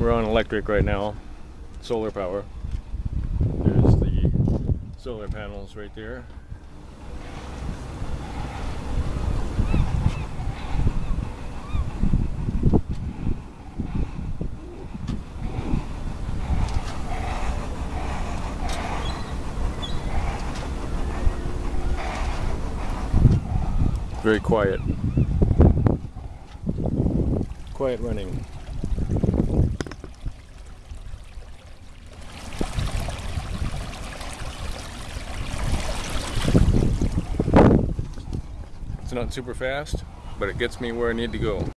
We're on electric right now, solar power. There's the solar panels right there. Very quiet. Quiet running. It's not super fast, but it gets me where I need to go.